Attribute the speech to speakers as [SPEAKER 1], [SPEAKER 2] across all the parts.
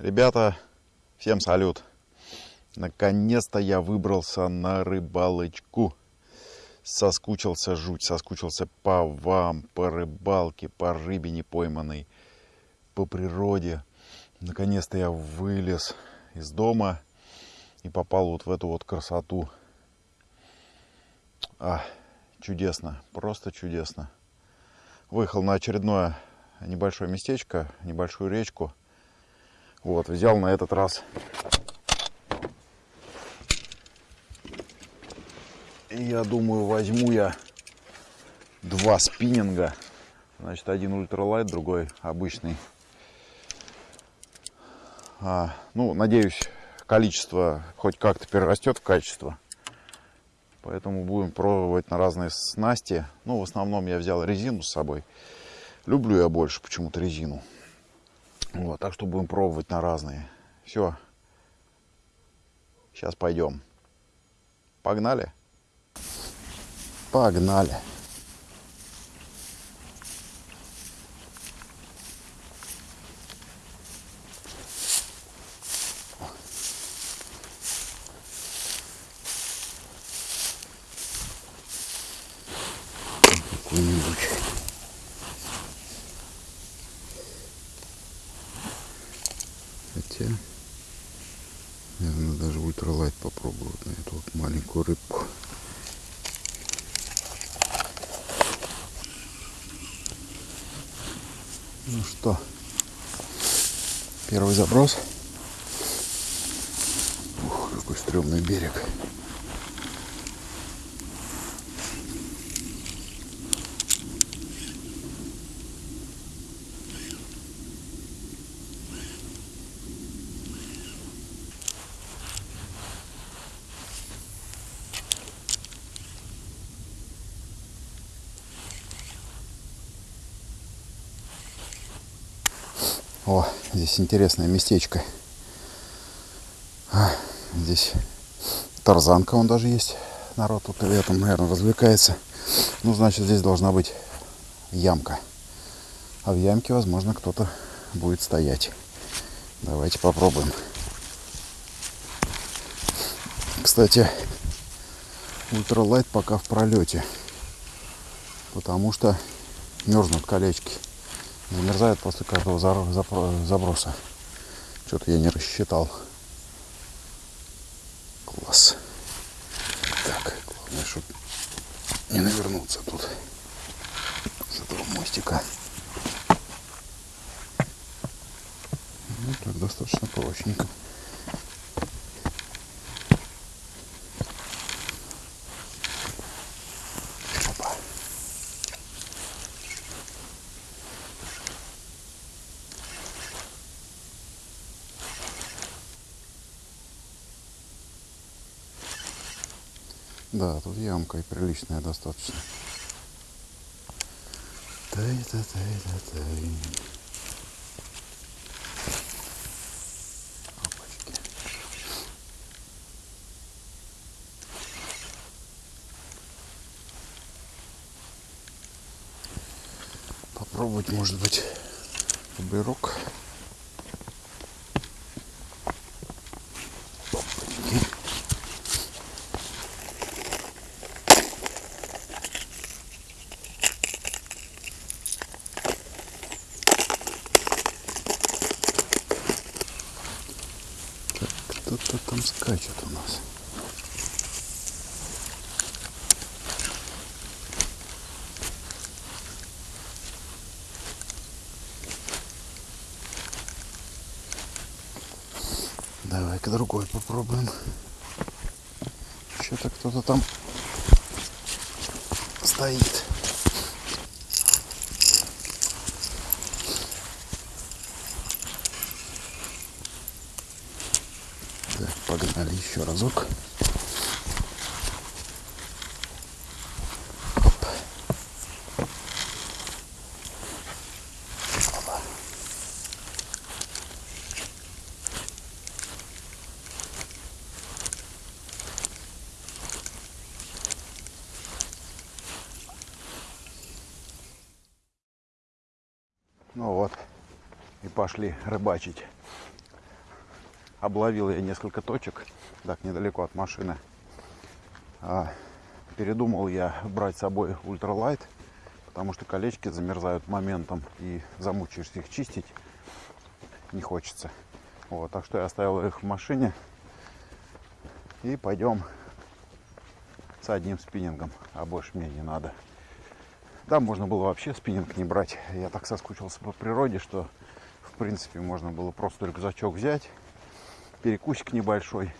[SPEAKER 1] Ребята, всем салют. Наконец-то я выбрался на рыбалочку. Соскучился жуть, соскучился по вам, по рыбалке, по рыбе не пойманной, по природе. Наконец-то я вылез из дома и попал вот в эту вот красоту. А, чудесно, просто чудесно. Выехал на очередное небольшое местечко, небольшую речку. Вот, взял на этот раз я думаю, возьму я два спиннинга. Значит, один ультралайт, другой обычный. А, ну, надеюсь, количество хоть как-то перерастет в качество. Поэтому будем пробовать на разные снасти. Ну, в основном я взял резину с собой. Люблю я больше почему-то резину. Вот, так что будем пробовать на разные. Все. Сейчас пойдем. Погнали. Погнали. Какой-нибудь. Хотя, наверное, даже ультралайт попробовать на эту вот маленькую рыбку. Ну что, первый заброс. Ух, какой стрёмный берег. О, здесь интересное местечко. А, здесь тарзанка, он даже есть. Народ тут летом, наверное, развлекается. Ну, значит, здесь должна быть ямка. А в ямке, возможно, кто-то будет стоять. Давайте попробуем. Кстати, ультралайт пока в пролете. Потому что мерзнут колечки замерзает после каждого заброса. Что-то я не рассчитал. Класс. Так, главное, чтобы не навернуться тут с этого мостика. Ну, так достаточно прочненько. Да, тут ямка и приличная достаточно. Тай-та-тай-та-тай. Попробовать, может быть, бырок. Кто-то там скачет у нас. Давай-ка другой попробуем. Что-то кто-то там стоит. Так, погнали еще разок. Ну вот, и пошли рыбачить. Обловил я несколько точек, так недалеко от машины. А, передумал я брать с собой ультралайт, потому что колечки замерзают моментом и замучаешься их чистить не хочется. Вот, так что я оставил их в машине и пойдем с одним спиннингом, а больше мне не надо. Там можно было вообще спиннинг не брать. Я так соскучился по природе, что в принципе можно было просто рюкзачок взять, перекусик небольшой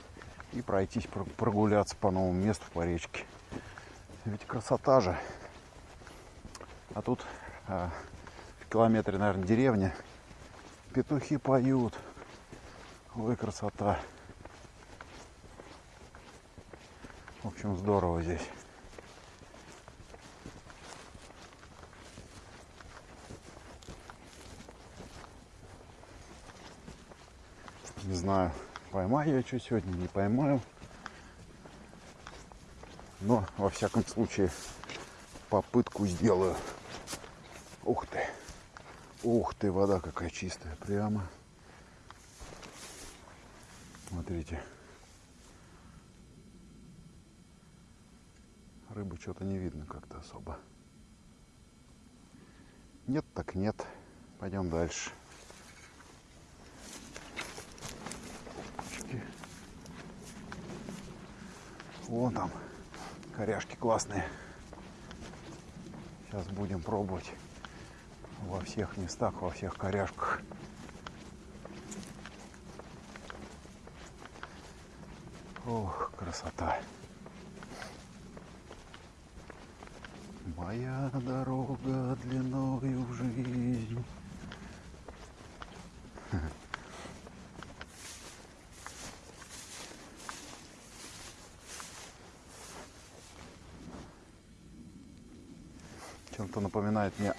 [SPEAKER 1] и пройтись, прогуляться по новому месту по речке. Ведь красота же. А тут а, в километре, наверное, деревня. Петухи поют. Ой, красота. В общем, здорово здесь. Не знаю, поймаю я что сегодня, не поймаю. Но, во всяком случае, попытку сделаю. Ух ты. Ух ты, вода какая чистая. Прямо. Смотрите. Рыбы что-то не видно как-то особо. Нет, так нет. Пойдем дальше. Вон там коряшки классные. Сейчас будем пробовать во всех местах, во всех коряшках. Ох, красота. Моя дорога длиною в жизнь. Чем-то напоминает мне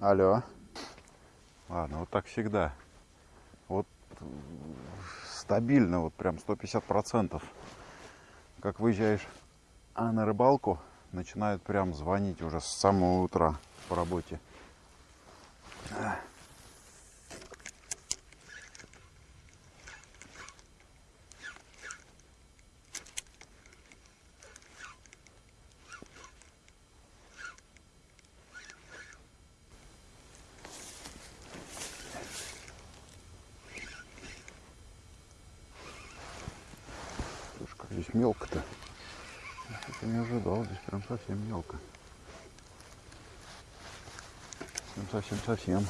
[SPEAKER 1] Алло. Ладно, вот так всегда. Вот стабильно, вот прям 150 процентов. Как выезжаешь а на рыбалку, начинают прям звонить уже с самого утра по работе. Здесь мелко-то. Я не ожидал, здесь прям совсем мелко. Совсем-совсем.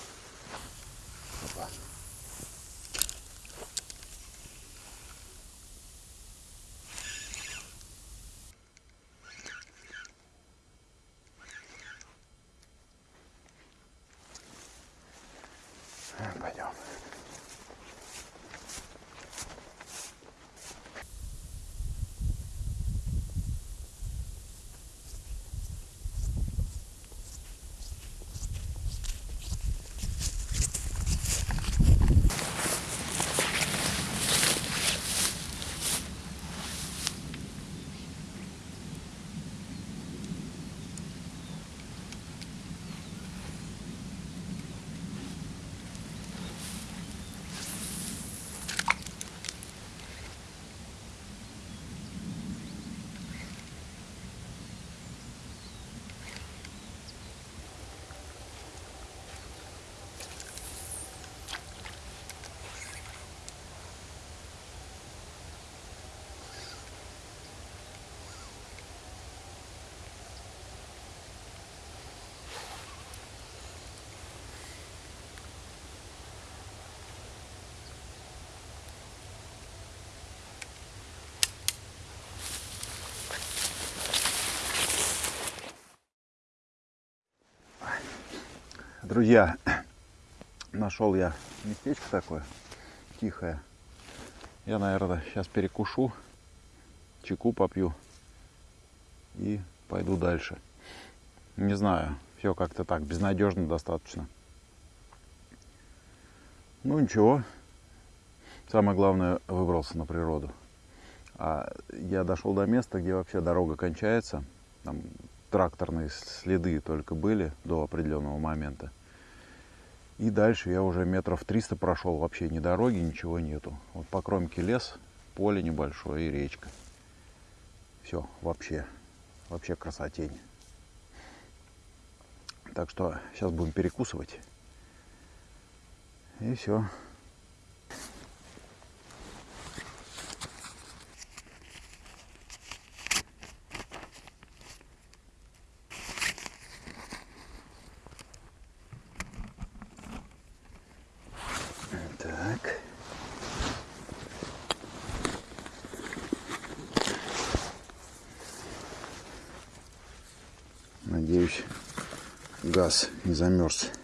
[SPEAKER 1] Друзья, нашел я местечко такое тихое. Я, наверное, сейчас перекушу, чеку попью и пойду дальше. Не знаю, все как-то так, безнадежно достаточно. Ну ничего, самое главное, выбрался на природу. А я дошел до места, где вообще дорога кончается. Там тракторные следы только были до определенного момента. И дальше я уже метров 300 прошел, вообще ни дороги, ничего нету. Вот по кромке лес, поле небольшое и речка. Все, вообще, вообще красотень. Так что сейчас будем перекусывать. И все. Так. Надеюсь, газ не замерз.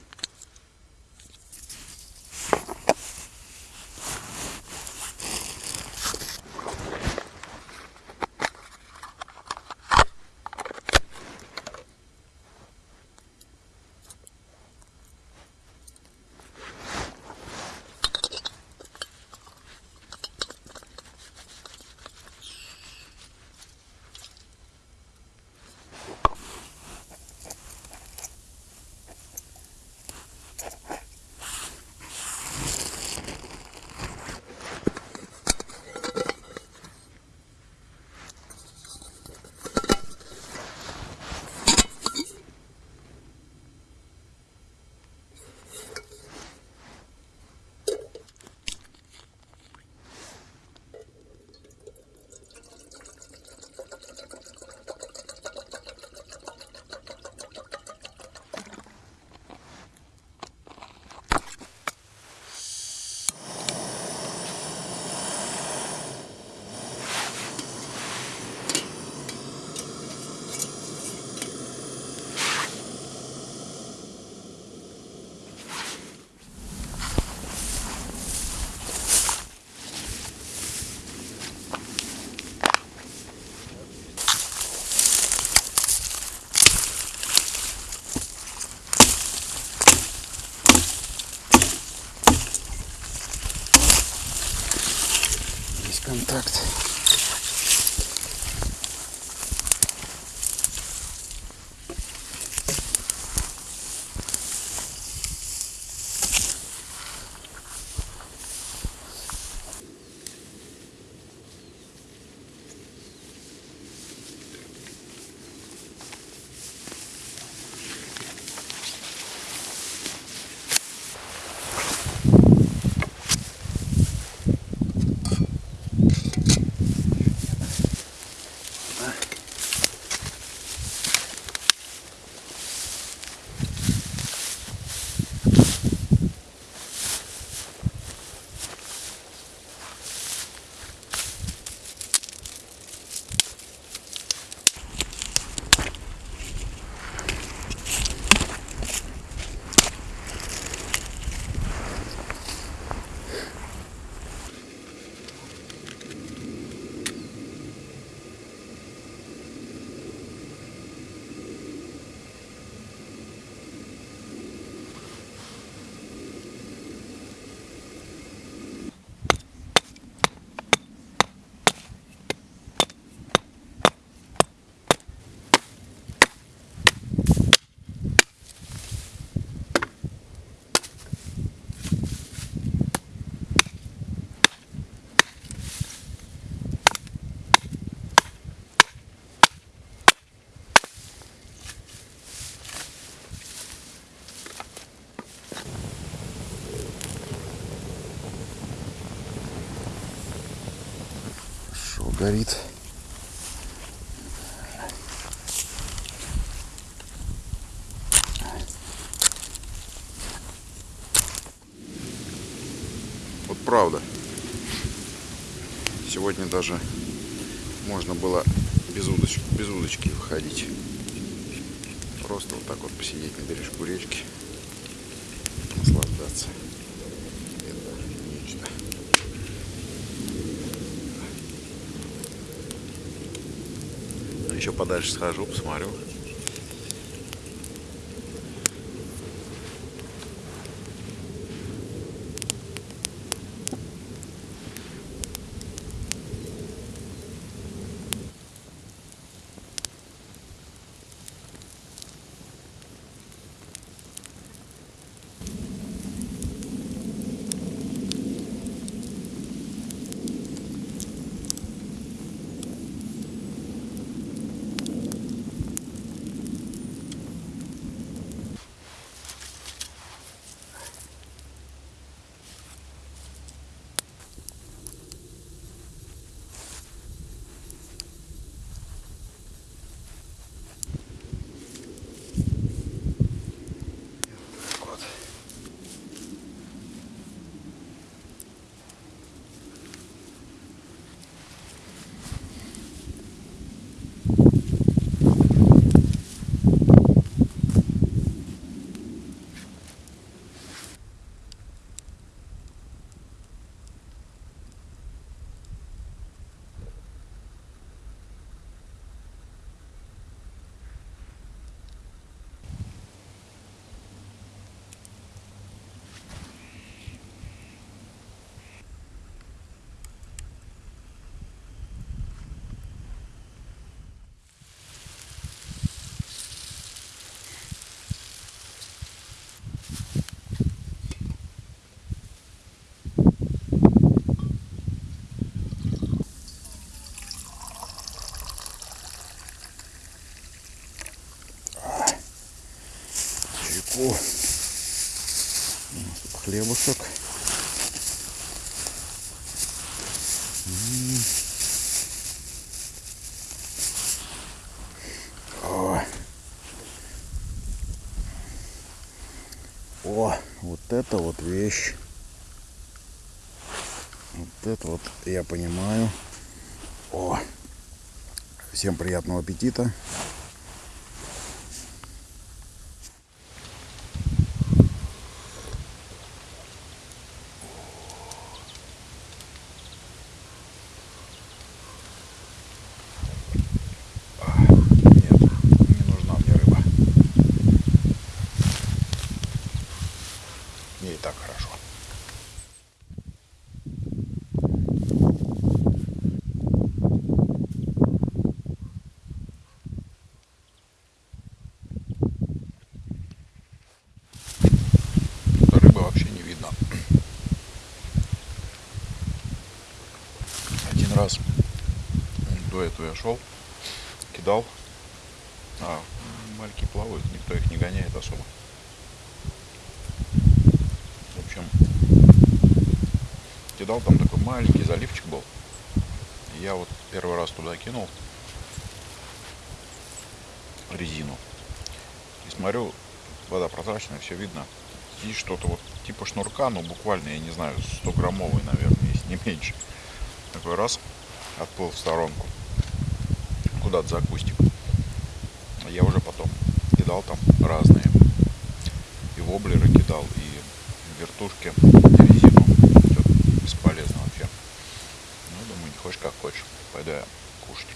[SPEAKER 1] Горит? Вот правда. Сегодня даже можно было без удочки, без удочки выходить. Просто вот так вот посидеть на бережку речки, наслаждаться. Это нечто. Еще подальше схожу, посмотрю. Вот вещь. Вот это вот я понимаю. О, всем приятного аппетита. Нет, не нужна мне рыба. Мне и так хорошо. Рыбы вообще не видно. Один раз этого я шел, кидал, а мальки плавают, никто их не гоняет особо. В общем, кидал, там такой маленький заливчик был. И Я вот первый раз туда кинул резину. И смотрю, вода прозрачная, все видно. Есть что-то вот типа шнурка, но буквально, я не знаю, 100 граммовый, наверное, если не меньше. Такой раз отплыл в сторонку. Куда-то за кустик. Я уже потом кидал там разные. И воблеры кидал, и вертушки, и резину. Всё бесполезно вообще. Ну, думаю, не хочешь как хочешь. Пойду я кушать.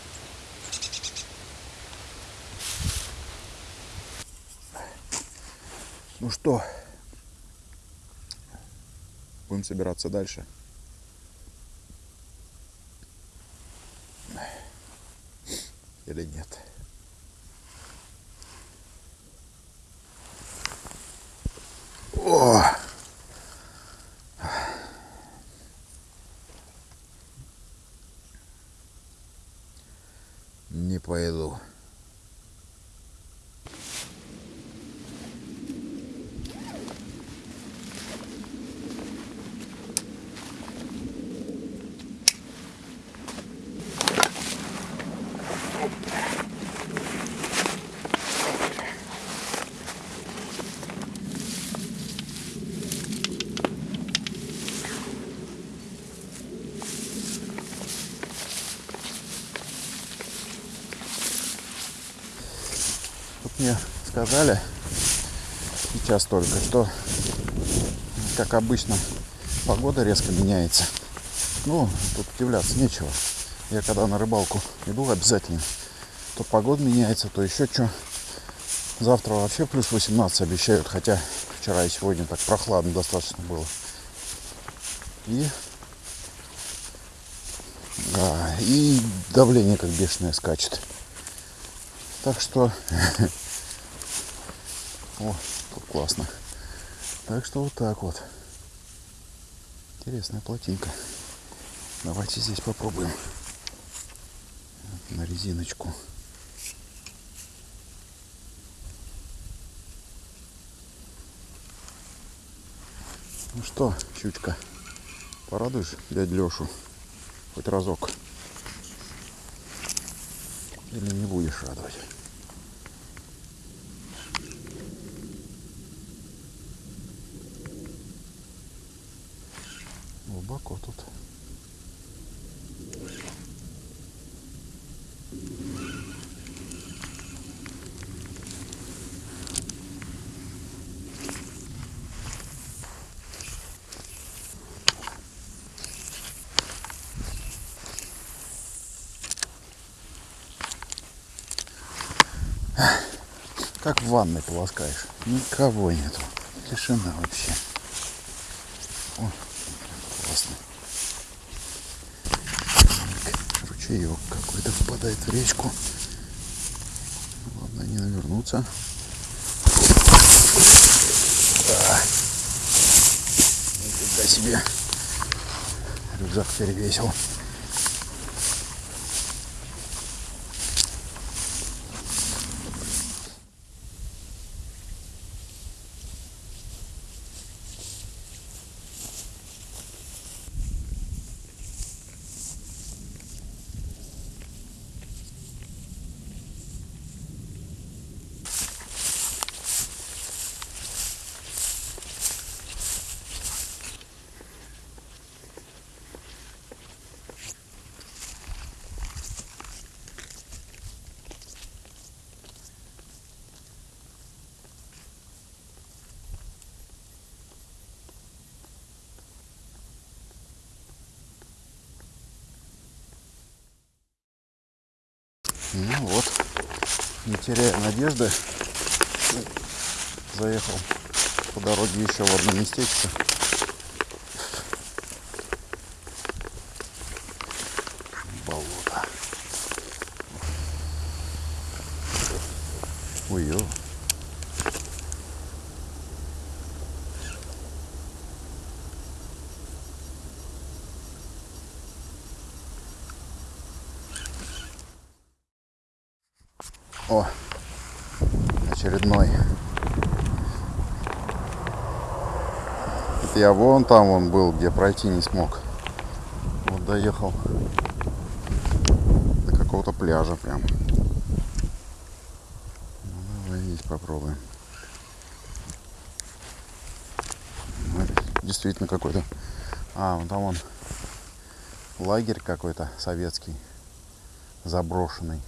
[SPEAKER 1] Ну что, будем собираться дальше. Или нет? О! Не пойду. Тут мне сказали сейчас только, что как обычно погода резко меняется. Ну, тут удивляться нечего. Я когда на рыбалку иду обязательно, то погода меняется, то еще что. Завтра вообще плюс 18 обещают, хотя вчера и сегодня так прохладно достаточно было. И да, и давление как бешеное скачет. Так что о, тут классно. Так что вот так вот. Интересная плотинка. Давайте здесь попробуем. На резиночку. Ну что, щучка, порадуешь дядь Лешу хоть разок? Или не будешь радовать? Глубоко тут. Как в ванной полоскаешь. Никого нету. Тишина вообще. О, классно. Так, ручеек какой-то впадает в речку. Ладно, не навернуться. Да. Нифига себе. Рюкзак перевесил. Ну вот, не теряя надежды, заехал по дороге еще в одно местечко. Болото. Ой, ё. О, очередной. Это я вон там он был, где пройти не смог. Вот доехал до какого-то пляжа прям. Ну, давай здесь попробуем. Ну, действительно какой-то. А, вон там он лагерь какой-то советский, заброшенный.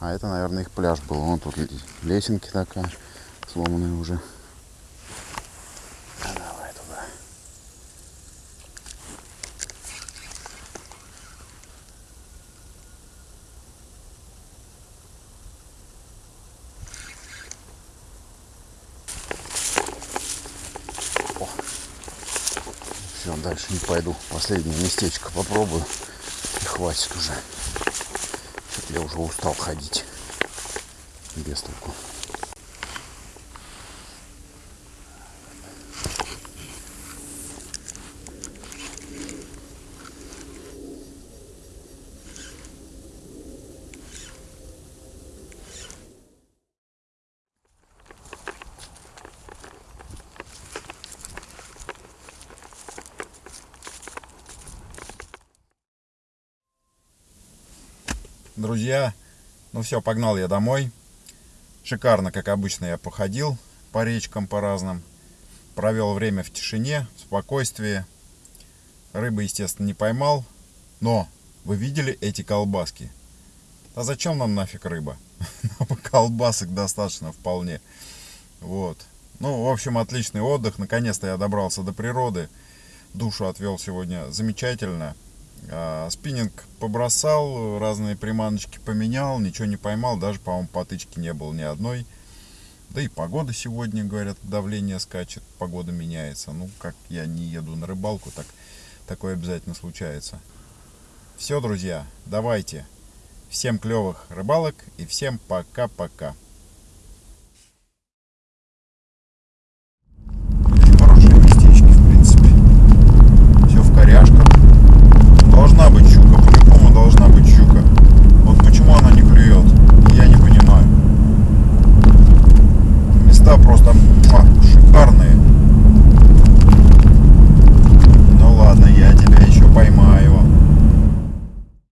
[SPEAKER 1] А это, наверное, их пляж был. Вон тут лесенки такая, сломанная уже. А давай туда. О. Все, дальше не пойду. Последнее местечко попробую. И хватит уже. Я уже устал ходить. Без толку. Друзья, ну все, погнал я домой. Шикарно, как обычно, я походил по речкам, по разным. Провел время в тишине, в спокойствии. Рыбы, естественно, не поймал. Но вы видели эти колбаски? А зачем нам нафиг рыба? Колбасок достаточно вполне. Вот. Ну, в общем, отличный отдых. Наконец-то я добрался до природы. Душу отвел сегодня замечательно. А, спиннинг побросал, разные приманочки поменял, ничего не поймал, даже, по-моему, потычки не было ни одной. Да и погода сегодня, говорят, давление скачет, погода меняется. Ну, как я не еду на рыбалку, так такое обязательно случается. Все, друзья, давайте. Всем клевых рыбалок и всем пока-пока.